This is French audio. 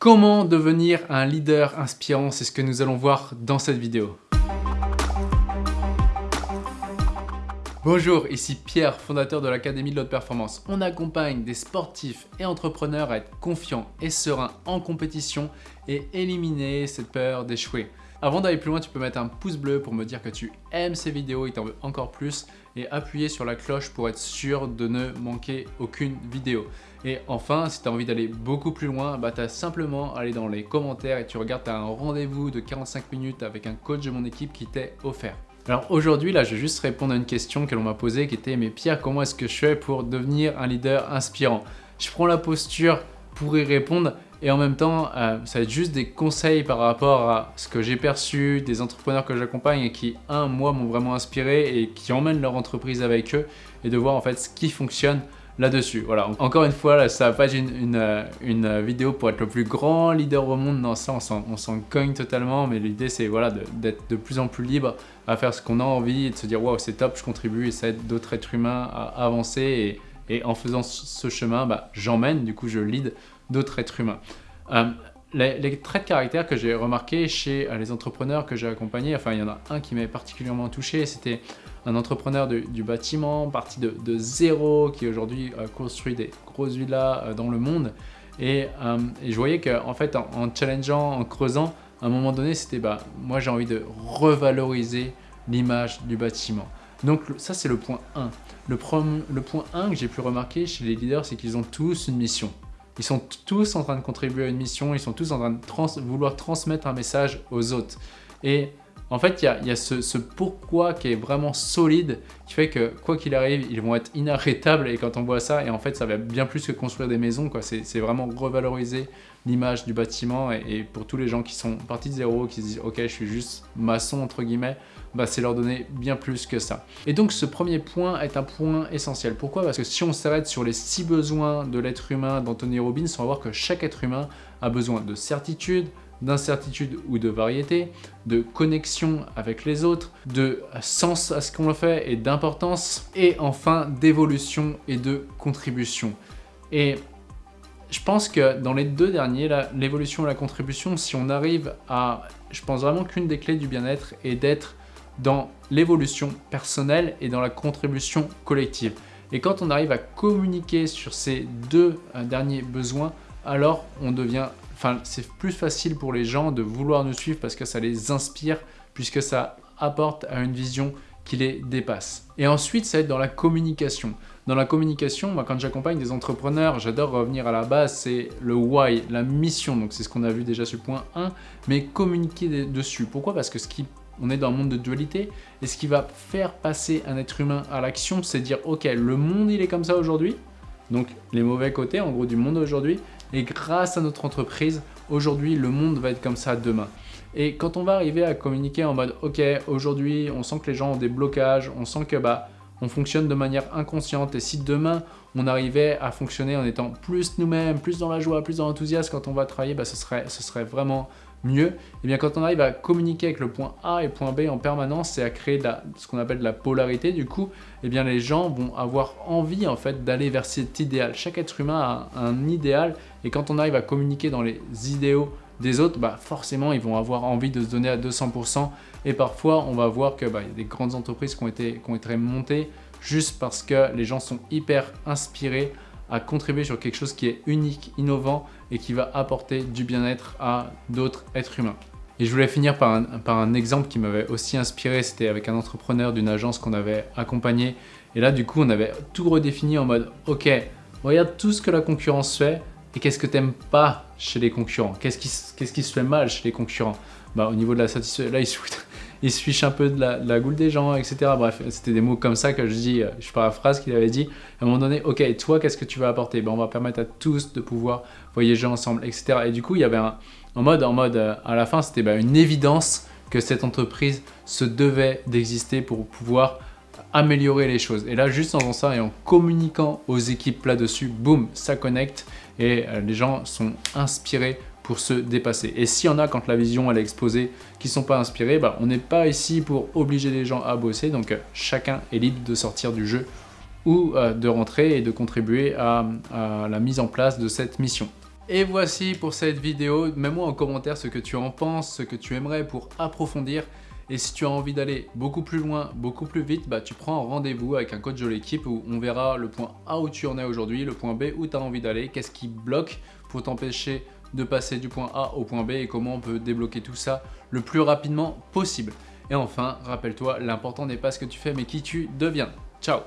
Comment devenir un leader inspirant C'est ce que nous allons voir dans cette vidéo. Bonjour, ici Pierre, fondateur de l'Académie de l'Haute Performance. On accompagne des sportifs et entrepreneurs à être confiants et sereins en compétition et éliminer cette peur d'échouer. Avant d'aller plus loin, tu peux mettre un pouce bleu pour me dire que tu aimes ces vidéos et t'en veux encore plus et appuyer sur la cloche pour être sûr de ne manquer aucune vidéo. Et enfin, si tu as envie d'aller beaucoup plus loin, bah, tu as simplement à aller dans les commentaires et tu regardes, tu as un rendez-vous de 45 minutes avec un coach de mon équipe qui t'est offert. Alors aujourd'hui, là, je vais juste répondre à une question que l'on m'a posée qui était « Mais Pierre, comment est-ce que je fais pour devenir un leader inspirant ?» Je prends la posture pour y répondre et en même temps, euh, ça va être juste des conseils par rapport à ce que j'ai perçu, des entrepreneurs que j'accompagne et qui, un, moi, m'ont vraiment inspiré et qui emmènent leur entreprise avec eux et de voir en fait ce qui fonctionne là-dessus. Voilà, encore une fois, là, ça va pas être une, euh, une, vidéo pour être le plus grand leader au monde, non, ça on s'en cogne totalement, mais l'idée c'est voilà, d'être de, plus en plus libre à faire ce qu'on a envie et de se dire « waouh, c'est top, je contribue et ça aide d'autres êtres humains à avancer et en faisant ce chemin, bah, j'emmène, du coup je lead d'autres êtres humains. Euh, les, traits de caractère que j'ai remarqué chez euh, les entrepreneurs que j'ai accompagnés, enfin il y en a un qui m'avait particulièrement touché, c'était un entrepreneur du bâtiment, parti de, zéro, qui aujourd'hui euh, construit des grosses villas dans le monde. Et, je voyais qu'en fait, en, challengeant, en creusant, à un moment donné, c'était bah, moi j'ai envie de revaloriser l'image du bâtiment. Donc ça c'est le point 1. Le, le point 1 que j'ai pu remarquer chez les leaders, c'est qu'ils ont tous une mission. Ils sont tous en train de contribuer à une mission, ils sont tous en train de vouloir transmettre un message aux autres. Et en fait, il y a, ce, pourquoi qui est vraiment solide, qui fait que quoi qu'il arrive, ils vont être inarrêtables. Et quand on voit ça, et en fait, ça va bien plus que construire des maisons. C'est vraiment revaloriser l'image du bâtiment. Et, pour tous les gens qui sont partis de zéro, qui se disent « Ok, je suis juste maçon », entre guillemets, bah, c'est leur donner bien plus que ça. Et donc ce premier point est un point essentiel. Pourquoi? Parce que si on s'arrête sur les six besoins de l'être humain d'Anthony Robbins, on va voir que chaque être humain a besoin de certitude, d'incertitude ou de variété, de connexion avec les autres, de sens à ce qu'on fait et d'importance, et enfin d'évolution et de contribution. Et je pense que dans les deux derniers, l'évolution et la contribution, si on arrive à... Je pense vraiment qu'une des clés du bien-être est d'être dans l'évolution personnelle et dans la contribution collective. Et quand on arrive à communiquer sur ces deux euh, derniers besoins, alors on devient, enfin c'est plus facile pour les gens de vouloir nous suivre parce que ça les inspire, puisque ça apporte à une vision qui les dépasse. Et ensuite, ça va être dans la communication. Dans la communication, moi, quand j'accompagne des entrepreneurs, j'adore revenir à la base, c'est le why, la mission. Donc c'est ce qu'on a vu déjà sur point 1, mais communiquer dessus. Pourquoi? Parce que ce qui on est dans un monde de dualité, et ce qui va faire passer un être humain à l'action, c'est dire, ok, le monde il est comme ça aujourd'hui, donc les mauvais côtés en gros du monde aujourd'hui, et grâce à notre entreprise, aujourd'hui le monde va être comme ça demain. Et quand on va arriver à communiquer en mode, ok, aujourd'hui on sent que les gens ont des blocages, on sent que bah on fonctionne de manière inconsciente et si demain on arrivait à fonctionner en étant plus nous-mêmes, plus dans la joie, plus dans l'enthousiasme quand on va travailler, bah, ce, serait, ce serait vraiment mieux, et eh bien quand on arrive à communiquer avec le point A et le point B en permanence et à créer ce qu'on appelle de la polarité, du coup, et eh bien les gens vont avoir envie en fait d'aller vers cet idéal. Chaque être humain a un idéal. Et quand on arrive à communiquer dans les idéaux des autres, bah forcément ils vont avoir envie de se donner à 200% et parfois on va voir qu'il bah, y a des grandes entreprises qui ont été, qui ont été montées juste parce que les gens sont hyper inspirés à contribuer sur quelque chose qui est unique, innovant et qui va apporter du bien-être à d'autres êtres humains. Et je voulais finir par un, par un exemple qui m'avait aussi inspiré, c'était avec un entrepreneur d'une agence qu'on avait accompagné. Et là, du coup, on avait tout redéfini en mode « Ok, regarde tout ce que la concurrence fait et qu'est-ce que tu n'aimes pas chez les concurrents? Qu'est-ce qui, qu'est-ce qui se fait mal chez les concurrents ?» Bah, au niveau de la satisfaction, là, il se il se fiche un peu de la, la goule des gens, etc. Bref, c'était des mots comme ça que je dis, euh, je paraphrase qu'il avait dit. À un moment donné, ok, toi, qu'est-ce que tu vas apporter? Ben, On va permettre à tous de pouvoir voyager ensemble, etc. Et du coup, il y avait un en mode, en mode euh, à la fin, c'était ben, une évidence que cette entreprise se devait d'exister pour pouvoir améliorer les choses. Et là, juste en faisant ça et en communiquant aux équipes là-dessus, boum, ça connecte et euh, les gens sont inspirés se dépasser. Et s'il y en a quand la vision elle est exposée qui sont pas inspirés, bah, on n'est pas ici pour obliger les gens à bosser, donc chacun est libre de sortir du jeu ou euh, de rentrer et de contribuer à, la mise en place de cette mission. Et voici pour cette vidéo. Mets-moi en commentaire ce que tu en penses, ce que tu aimerais pour approfondir. Et si tu as envie d'aller beaucoup plus loin, beaucoup plus vite, bah, tu prends un rendez-vous avec un coach de l'équipe où on verra le point A où tu en es aujourd'hui, le point B où tu as envie d'aller, qu'est-ce qui bloque pour t'empêcher de passer du point A au point B et comment on peut débloquer tout ça le plus rapidement possible. Et enfin, rappelle-toi, l'important n'est pas ce que tu fais mais qui tu deviens. Ciao